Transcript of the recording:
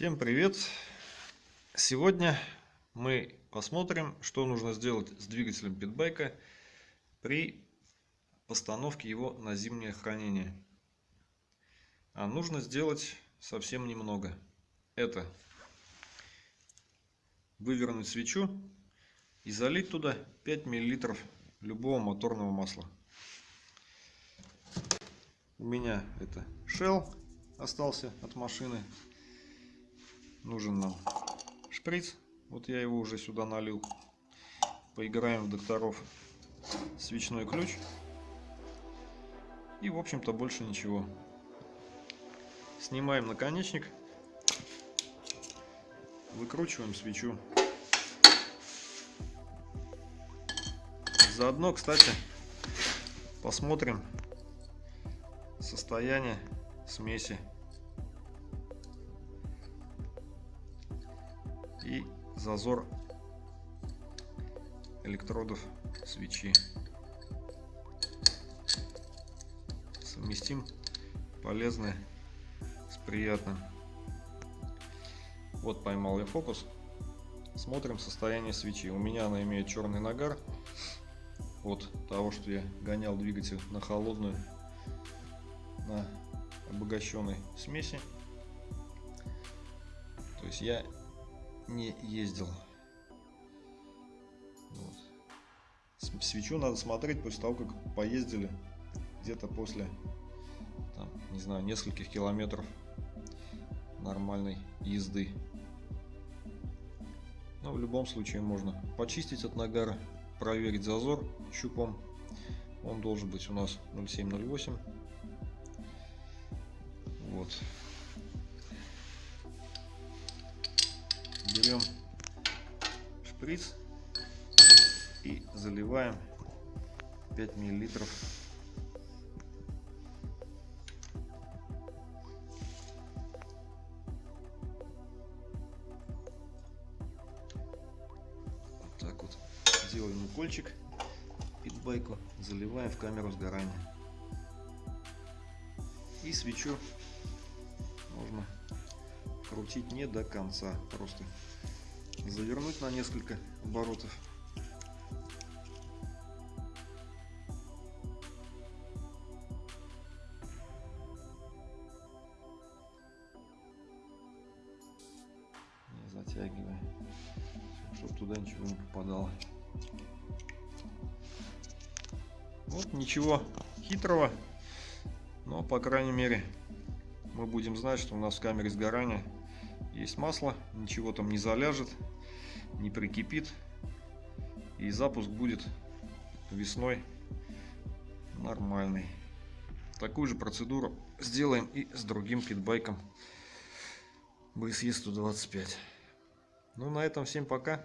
Всем привет! Сегодня мы посмотрим, что нужно сделать с двигателем питбайка при постановке его на зимнее хранение. А нужно сделать совсем немного. Это вывернуть свечу и залить туда 5 мл любого моторного масла. У меня это Shell остался от машины нужен нам шприц. Вот я его уже сюда налил. Поиграем в докторов. Свечной ключ. И, в общем-то, больше ничего. Снимаем наконечник. Выкручиваем свечу. Заодно, кстати, посмотрим состояние смеси зазор электродов свечи. Совместим полезное с приятным. Вот поймал я фокус. Смотрим состояние свечи. У меня она имеет черный нагар от того, что я гонял двигатель на холодную, на обогащенной смеси. То есть я не ездил. Вот. Свечу надо смотреть после того, как поездили где-то после, там, не знаю, нескольких километров нормальной езды. Но в любом случае можно почистить от нагара, проверить зазор щупом. Он должен быть у нас 0,7-0,8. Вот. Берем шприц и заливаем 5 миллилитров. Вот так вот делаем укольчик питбайку заливаем в камеру сгорания. И свечу можно крутить не до конца просто завернуть на несколько оборотов. Затягивая чтобы туда ничего не попадало. Вот ничего хитрого но по крайней мере мы будем знать что у нас в камере сгорания есть масло, ничего там не заляжет, не прикипит. И запуск будет весной нормальный. Такую же процедуру сделаем и с другим питбайком BSE 125. Ну на этом всем пока.